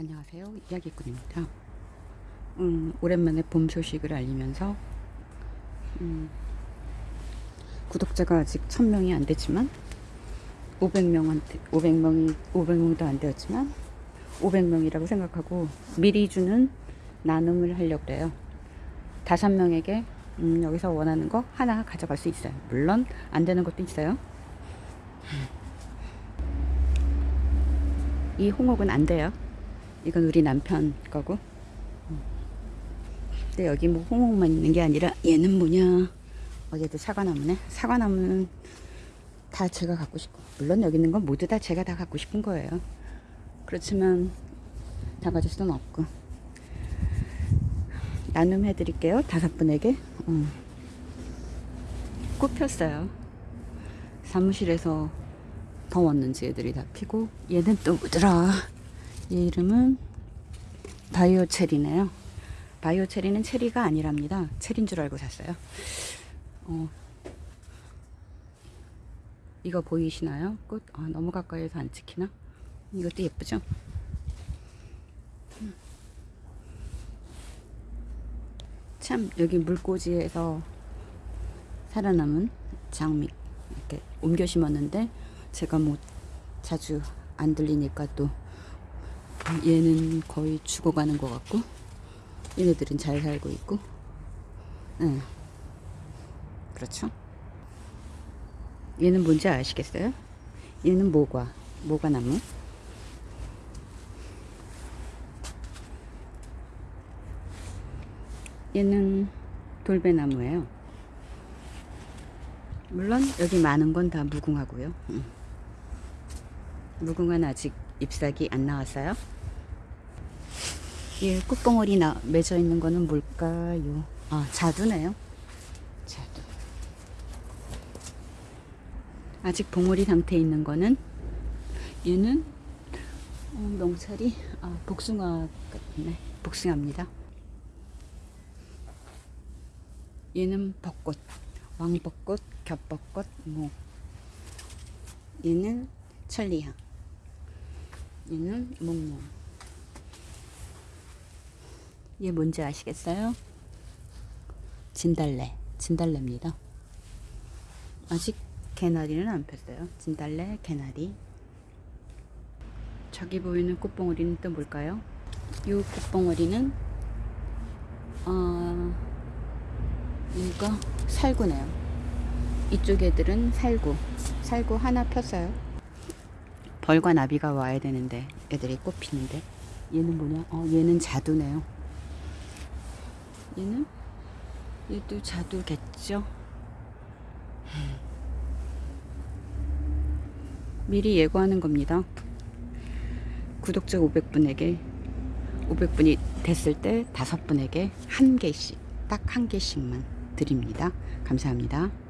안녕하세요. 이야기꾼입니다. 음, 오랜만에 봄 소식을 알리면서 음, 구독자가 아직 1000명이 안 됐지만 500명한테 500명이 500명도 안 되었지만 500명이라고 생각하고 미리 주는 나눔을 하려고 그래요. 다섯 명에게 음, 여기서 원하는 거 하나 가져갈 수 있어요. 물론 안 되는 것도 있어요. 이 홍옥은 안 돼요 이건 우리 남편 거고. 근데 여기 뭐 홍옥만 있는 게 아니라 얘는 뭐냐. 어제도 사과나무네. 사과나무는 다 제가 갖고 싶고. 물론 여기 있는 건 모두 다 제가 다 갖고 싶은 거예요. 그렇지만 다 가질 수는 없고. 나눔 해 드릴게요 다섯 분에게. 음. 꽃 폈어요. 사무실에서 더웠는지 애들이 다 피고 얘는 또 뭐더라 얘 이름은 바이오 체리네요 바이오 체리는 체리가 아니랍니다 체리인 줄 알고 샀어요 어, 이거 보이시나요? 꽃 아, 너무 가까이서 안 찍히나? 이것도 예쁘죠? 참 여기 물꽂이에서 살아남은 장미 이렇게 옮겨 심었는데 제가 뭐 자주 안 들리니까 또 얘는 거의 죽어가는 것 같고 얘네들은 잘 살고 있고 네. 그렇죠 얘는 뭔지 아시겠어요? 얘는 모과 모과나무 얘는 돌배나무예요 물론 여기 많은 건 다 무궁하고요 음. 무궁화는 아직 잎사귀 안 나왔어요 이 꽃봉오리 나, 맺어 있는 거는 뭘까요? 아 자두네요? 자두. 아직 봉오리 상태에 있는 거는 얘는 어, 명찰이 아, 복숭아 같네. 복숭아입니다. 얘는 벚꽃. 왕벚꽃 겹벚꽃 뭐. 얘는 천리향. 얘는 목련 얘 뭔지 아시겠어요? 진달래 진달래입니다. 아직 개나리는 안 폈어요. 진달래 개나리. 저기 보이는 꽃봉오리는 또 뭘까요? 이 꽃봉오리는 어, 이거 살구네요. 이쪽 애들은 살구. 살구 하나 폈어요. 벌과 나비가 와야 되는데 애들이 꽃 피는데. 얘는 뭐냐? 어 얘는 자두네요 얘는? 얘도 자두겠죠? 미리 예고하는 겁니다. 구독자 500분에게 500분이 됐을 때 다섯 분에게 한 개씩 딱 한 개씩만 드립니다. 감사합니다